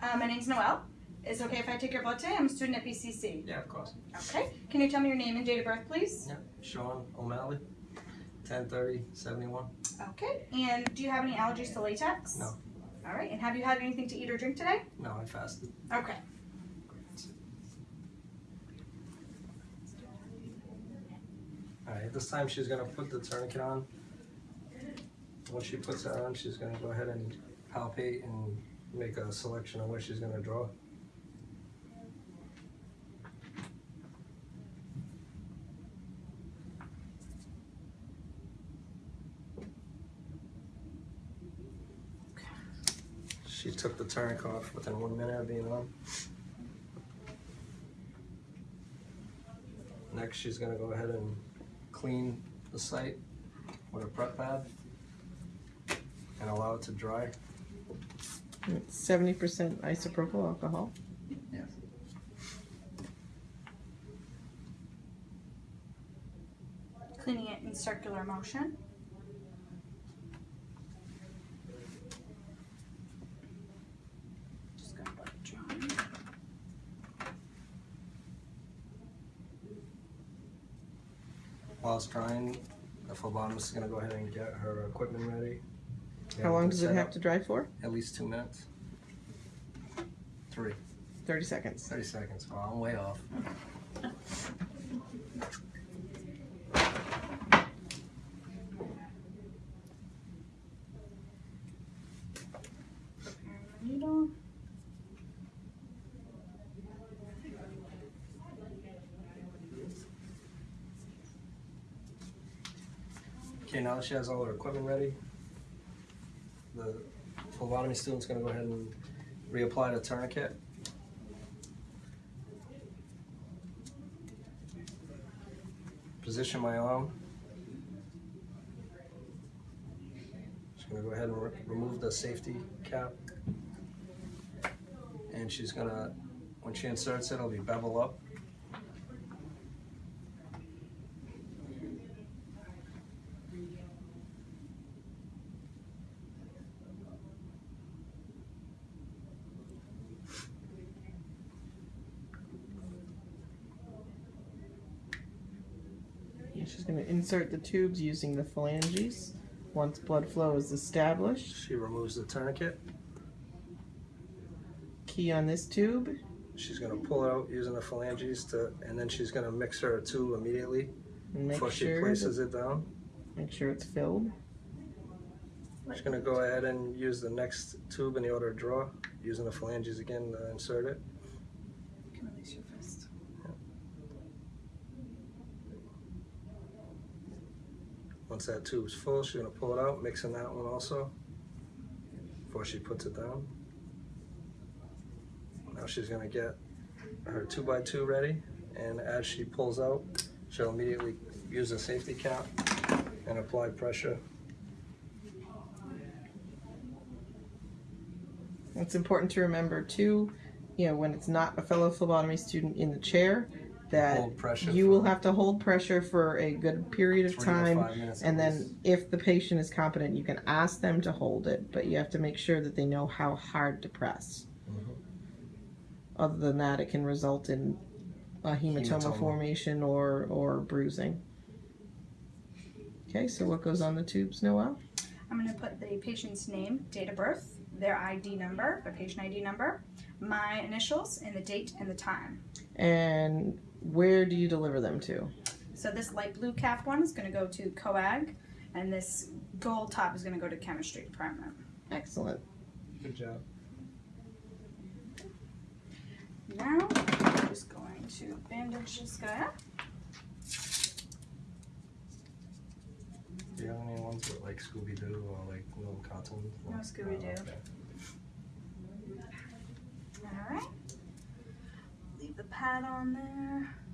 Uh, my name's Noelle. Is it okay if I take your blood today? I'm a student at BCC. Yeah, of course. Okay. Can you tell me your name and date of birth, please? Yeah. Sean O'Malley, 1030 71. Okay. And do you have any allergies to latex? No. All right. And have you had anything to eat or drink today? No, I fasted. Okay. Alright, this time she's gonna put the tourniquet on. Once she puts it on, she's gonna go ahead and palpate and make a selection on what she's gonna draw. She took the tourniquet off within one minute of being on. Next, she's gonna go ahead and clean the site with a prep pad and allow it to dry. Seventy percent isopropyl alcohol. Yes. Cleaning it in circular motion. Just gonna let it dry. While it's drying, the phlebotomist is gonna go ahead and get her equipment ready. How long does it Set have up to dry for? At least two minutes. Three. 30 seconds. thirty seconds. Oh, I'm way off. Prepare the needle. Okay, now that she has all her equipment ready, the phlebotomy student's gonna go ahead and reapply the tourniquet. Position my arm. Just gonna go ahead and re- remove the safety cap. And she's gonna, when she inserts it, it'll be bevel up. And She's gonna insert the tubes using the phalanges. Once blood flow is established, She removes the tourniquet. key on this tube. She's gonna pull it out using the phalanges to, and then she's gonna mix her two immediately make before she places that, it down. make sure it's filled. She's gonna go ahead and use the next tube in the order of draw, using the phalanges again to insert it. You can release your fist. Once that tube's full, she's gonna pull it out, mixing that one also, before she puts it down. Now she's gonna get her two by two ready, and as she pulls out, she'll immediately use a safety cap and apply pressure It's important to remember too, you know, when it's not a fellow phlebotomy student in the chair, that you will have to hold pressure for a good period of time. five minutes at And then if the patient is competent, you can ask them to hold it, but you have to make sure that they know how hard to press. Mhm. Other than that, it can result in a hematoma, Hematoma. formation or, or bruising. Okay, so what goes on the tubes, Noelle? I'm going to put the patient's name, date of birth, their ID number, the patient ID number, my initials, and the date and the time. And where do you deliver them to? So this light blue cap one is going to go to coag, and this gold top is going to go to chemistry department. Excellent. Good job. Now, I'm just going to bandage this guy up. Do you have any ones with like Scooby Doo or like little cartoons? No Scooby-Doo. Oh, okay. All right. Leave the pad on there.